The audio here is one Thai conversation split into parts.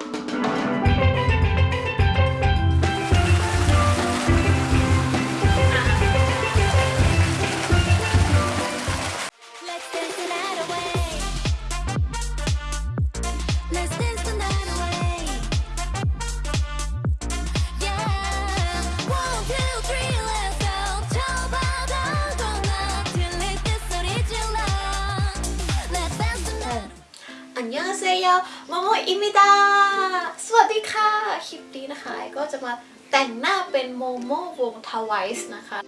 Let's อิมิดา สวัสดีค่ะ คลิปนี้นะคะก็จะมาแต่งหน้าเป็นโมโมวงทวายส์นะคะ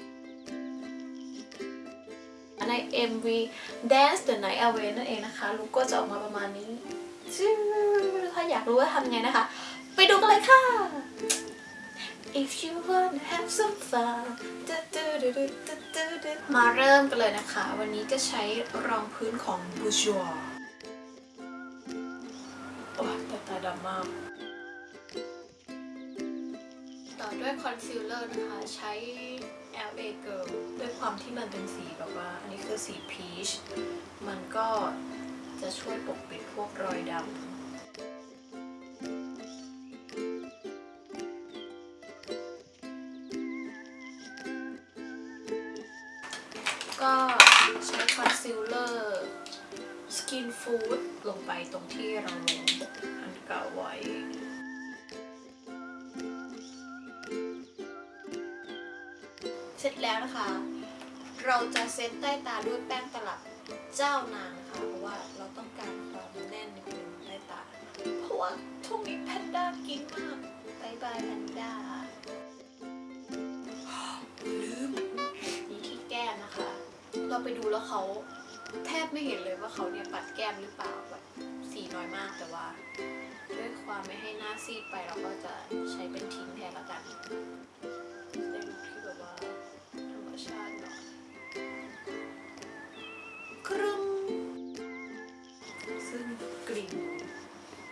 ใน MV Dance the Night Away นั่นเองนะคะลุกก็จะออกมาประมาณนี้ ถ้าอยากรู้ว่าทำไงนะคะ ไปดูกันเลยค่ะ If you wanna have some fun มาเริ่มกันเลยนะคะ วันนี้จะใช้รองพื้นของ Bourjois ตามต่อด้วยคอนซีลเลอร์นะคะ ใช้ LA Girl ด้วยความที่มันเป็นสีแบบว่า อันนี้คือสีพีช มันก็จะช่วยปกปิดพวกรอยดำก็ใช้ concealer Skinfood ลงไปตรงที่เราลงอันเก่าไว้ เสร็จแล้วนะคะ เราจะเซตใต้ตาด้วยแป้งตลับเจ้านางนะคะ เพราะว่าเราต้องการความแน่นนิดนึงใต้ตา เพราะว่าช่วงนี้แพนด้ากินมาก bye bye แพนด้าลืมนี่ที่แก้มนะคะ เราไปดูแล้วเขา แทบไม่เห็นเลยว่าเขาเนี่ยปัดแก้มหรือเปล่าแบบสีน้อยมากแต่ว่าด้วยความไม่ให้หน้าซีดไปเราก็จะใช้เป็นทิ้งแทนละกันได้ลุคที่แบบว่าธรรมชาติหน่อยครึ่งซึ่งกลิ่น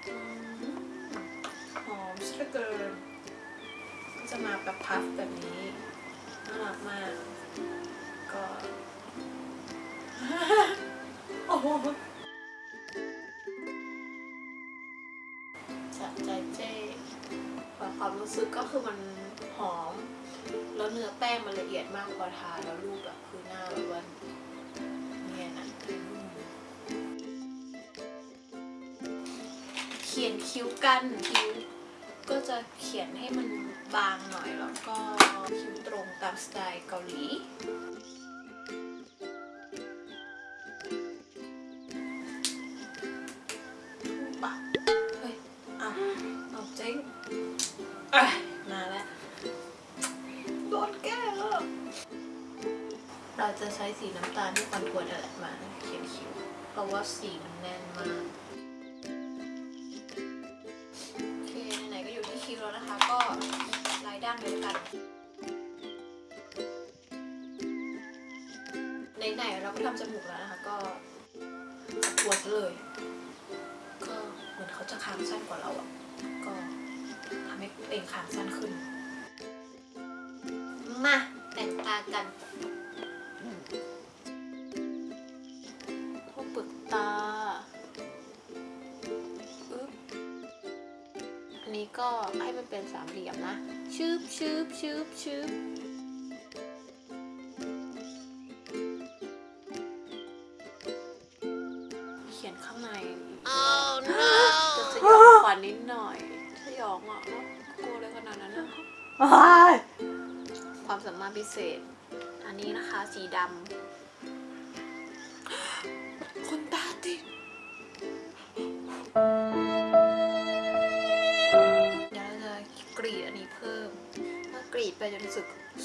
อืมหอมสะเกินก็จะมาแบบพัฟแบบนี้น่ารักมากก็ โอ้โหจัดใจเจ้ความรู้สึกก็คือมันหอม แล้วเนื้อแป้งมันละเอียดมากพอทาแล้วรูปแบบคือหน้าแบบว่าเนียนะเขียนคิ้วกันคิ้วก็จะเขียนให้มันบางหน่อยแล้วก็คิ้วตรงตามสไตล์เกาหลี เราจะใช้สีน้ำตาลที่คอนทัวร์นั่นแหละมาเขียนคิ้วเพราะว่าสีมันแน่นมากโอเคไหนๆก็อยู่ที่คิ้วแล้วนะคะ ก็ลายด้านเดียวกันไหนๆเราก็ทำจมูกแล้วนะคะ ก็ทัวร์ซะเลย ก็เหมือนเขาจะค้างสั้นกว่าเราอะก็ทำให้เองค้างสั้นขึ้นมาแต่งตากัน ก็ให้มันเป็นสามเหลี่ยมนะชืบชืบชืบชืบเขียนข้างในจะสยองขวัญนิดหน่อยสยองอะแล้วกลัวอะไรขนาดนั้นนะความสามารถพิเศษ อันนี้นะคะสีดำ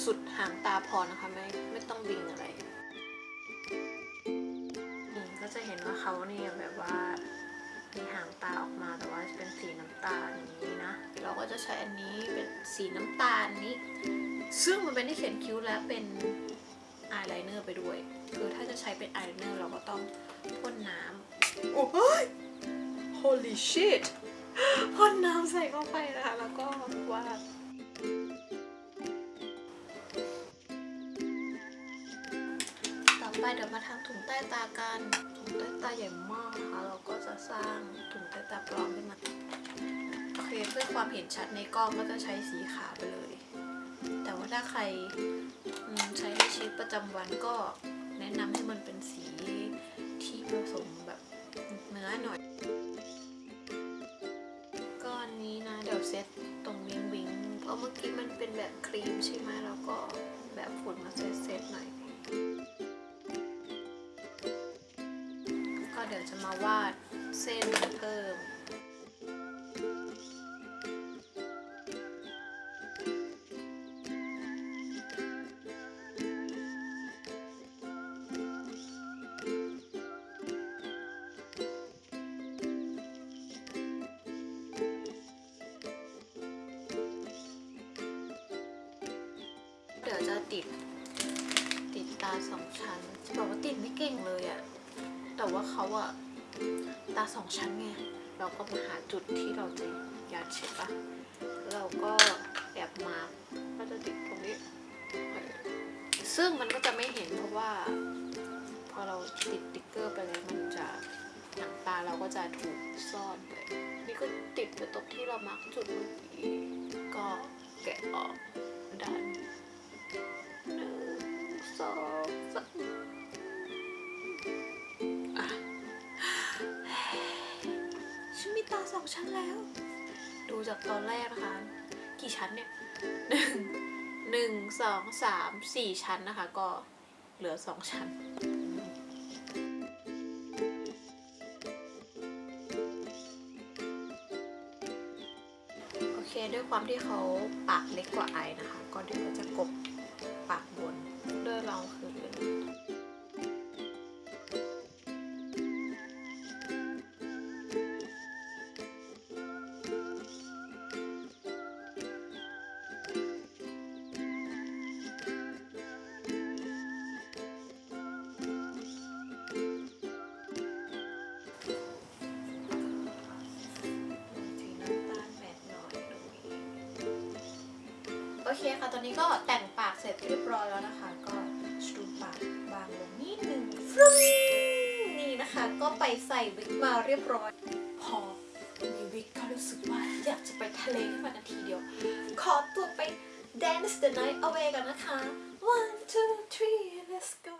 สุดสุดหางตาพอนะคะไม่ไม่ต้องบิงอะไรนี่ก็จะเห็นว่าเขาเนี่ยแบบว่ามีหางตาออกมาแต่ว่าเป็นสีน้ำตาลอย่างนี้นะ เราก็จะใช้อันนี้เป็นสีน้ำตาลนี้ ซึ่งมันเป็นที่เขียนคิ้วและเป็นอายไลเนอร์ไปด้วย คือถ้าจะใช้เป็นอายไลเนอร์เราก็ต้องพ่นน้ำโอ้ย holy shit พ่นน้ำใส่เข้าไปนะคะ แล้วก็วาด มาทำถุงใต้ตากัน ถุงใต้ตาใหญ่มากนะคะเราก็จะสร้างถุงใต้ตาปลอมขึ้นมาโอเคเพื่อความเห็นชัดในกล้องก็จะใช้สีขาวไปเลย แต่ว่าถ้าใครใช้ในชีวิตประจำวันก็แนะนำให้มันเป็นสีที่ผสมแบบเนื้อหน่อยก้อนนี้นะเดี๋ยวเซตตรงวิงวิงเพราะเมื่อกี้มันเป็นแบบครีมใช่ไหมแล้วก็แบบฝุ่นมาเซตเซตหน่อย มาวาดเส้นเพิ่มเดี๋ยวจะติด ติดตาสองชั้นจะบอกว่าติดไม่เก่งเลยอะแต่ว่าเขาอะ ตาสองชั้นไงเราก็มาหาจุดที่เราจะยัดใช่ปะเราก็แอบมาร์กก็จะติดตรงนี้ ซึ่งมันก็จะไม่เห็นเพราะว่า พอเราติดติ๊กเกอร์ไปแล้วมันจะหนังตาเราก็จะถูกซ่อนไปนี่ก็ติดไปตรงที่เรามาร์กจุดเมื่อกี้ก็แกะออกด้านหนึ่งสอง สองชั้นแล้ว ดูจากตอนแรกนะคะ กี่ชั้นเนี่ยหนึ่งหนึ่งสองสามสี่ชั้นนะคะ ก็เหลือสองชั้นโอเคด้วยความที่เขาปากเล็กกว่าไอนะคะ ก็เดี๋ยวจะกบปากบนด้วยรอง โอเคค่ะ ตอนนี้ก็แต่งปากเสร็จเรียบร้อยแล้วนะคะ ก็ชูปากบางลงนิดนึงฟรุ้นี่นะคะ ก็ไปใส่วิกมาเรียบร้อย พอมีวิกก็รู้สึกว่าอยากจะไปทะเลขึ้นมานาทีเดียว ขอตัวไป dance the night away กันนะคะ one two three let's go